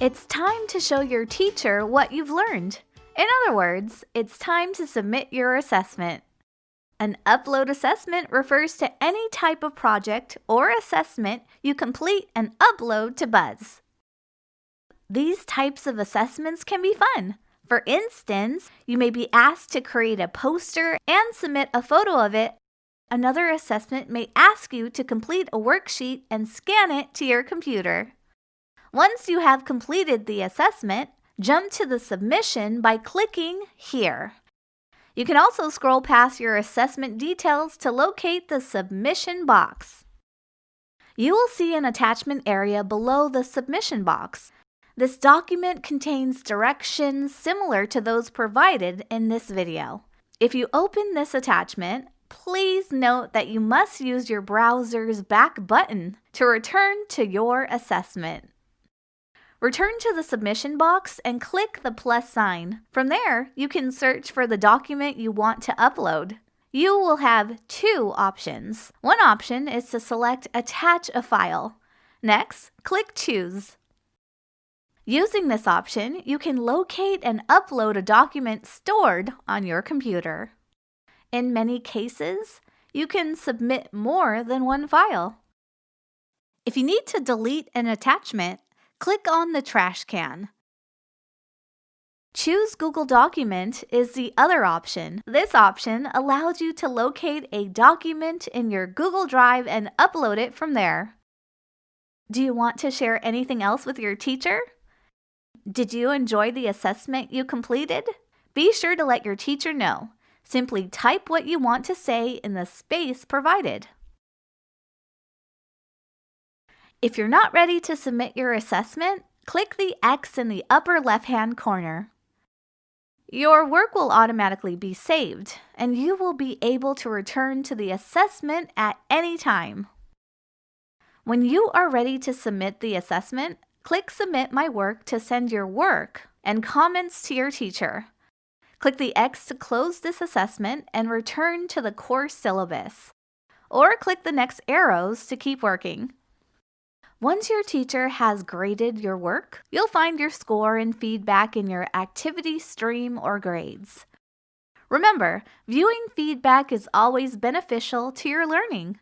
It's time to show your teacher what you've learned. In other words, it's time to submit your assessment. An upload assessment refers to any type of project or assessment you complete and upload to Buzz. These types of assessments can be fun. For instance, you may be asked to create a poster and submit a photo of it. Another assessment may ask you to complete a worksheet and scan it to your computer. Once you have completed the assessment, jump to the submission by clicking here. You can also scroll past your assessment details to locate the submission box. You will see an attachment area below the submission box. This document contains directions similar to those provided in this video. If you open this attachment, please note that you must use your browser's back button to return to your assessment. Return to the submission box and click the plus sign. From there, you can search for the document you want to upload. You will have two options. One option is to select Attach a file. Next, click Choose. Using this option, you can locate and upload a document stored on your computer. In many cases, you can submit more than one file. If you need to delete an attachment, click on the trash can. Choose Google Document is the other option. This option allows you to locate a document in your Google Drive and upload it from there. Do you want to share anything else with your teacher? Did you enjoy the assessment you completed? Be sure to let your teacher know. Simply type what you want to say in the space provided. If you're not ready to submit your assessment, click the X in the upper left-hand corner. Your work will automatically be saved, and you will be able to return to the assessment at any time. When you are ready to submit the assessment, click Submit My Work to send your work and comments to your teacher. Click the X to close this assessment and return to the course syllabus. Or click the next arrows to keep working. Once your teacher has graded your work, you'll find your score and feedback in your activity stream or grades. Remember, viewing feedback is always beneficial to your learning.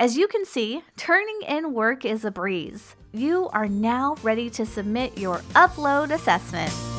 As you can see, turning in work is a breeze. You are now ready to submit your upload assessment.